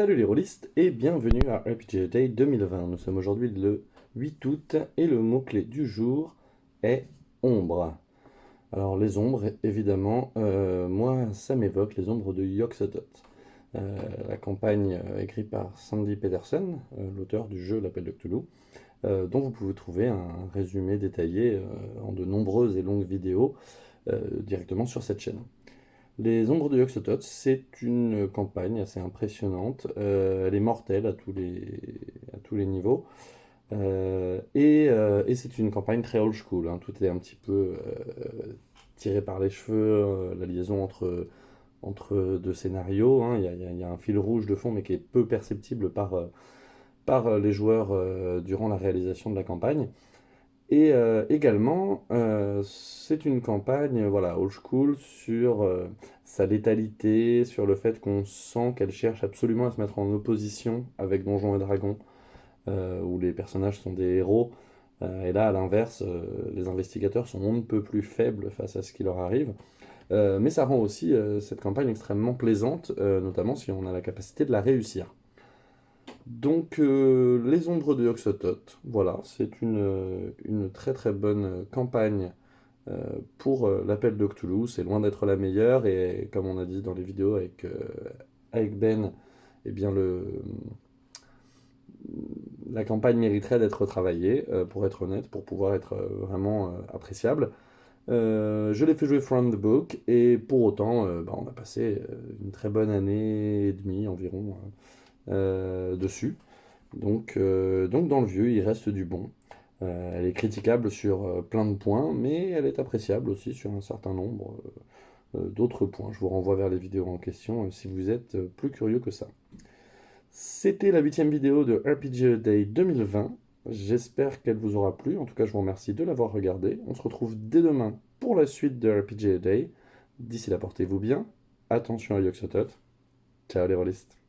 Salut les rôlistes et bienvenue à RPG Day 2020. Nous sommes aujourd'hui le 8 août et le mot-clé du jour est ombre. Alors les ombres, évidemment, euh, moi ça m'évoque les ombres de Yoxotot. Euh, la campagne euh, écrite par Sandy Pedersen, l'auteur du jeu L'Appel de Cthulhu, dont vous pouvez trouver un résumé détaillé en de nombreuses et longues vidéos directement sur cette chaîne. Les Ombres de Yoxotot, c'est une campagne assez impressionnante. Euh, elle est mortelle à tous les, à tous les niveaux. Euh, euh, et, c'est une campagne très old school. Hein. Tout est un petit peu tiré par les cheveux, la liaison entre, entre deux scénarios. Hein. Il, y a, un fil rouge de fond, mais qui est peu perceptible par, par les joueurs durant la réalisation de la campagne. Et euh, également, euh, c'est une campagne voilà, old school sur euh, sa létalité, sur le fait qu'on sent qu'elle cherche absolument à se mettre en opposition avec Donjons et Dragons, où les personnages sont des héros. et là, à l'inverse, les investigateurs sont on ne peut plus faibles face à ce qui leur arrive. mais ça rend aussi cette campagne extrêmement plaisante, notamment si on a la capacité de la réussir. Donc, euh, Les Ombres de Yoxotot, voilà, c'est une, euh, une, très très bonne campagne euh, pour l'appel de. C'est loin d'être la meilleure, et comme on a dit dans les vidéos avec, avec Ben, eh bien la campagne mériterait d'être travaillée, pour être honnête, pour pouvoir être vraiment appréciable. je l'ai fait jouer From the Book, et pour autant, bah, on a passé une très bonne année et demie environ euh, dessus. Donc, euh, donc dans le vieux, il reste du bon. Euh, elle est critiquable sur plein de points, mais elle est appréciable aussi sur un certain nombre d'autres points. Je vous renvoie vers les vidéos en question si vous êtes plus curieux que ça. C'était la huitième vidéo de RPG Day 2020. J'espère qu'elle vous aura plu. En tout cas, je vous remercie de l'avoir regardé. On se retrouve dès demain pour la suite de RPG Day. D'ici là, portez-vous bien. Attention à Yoxotot. Ciao les rôlistes.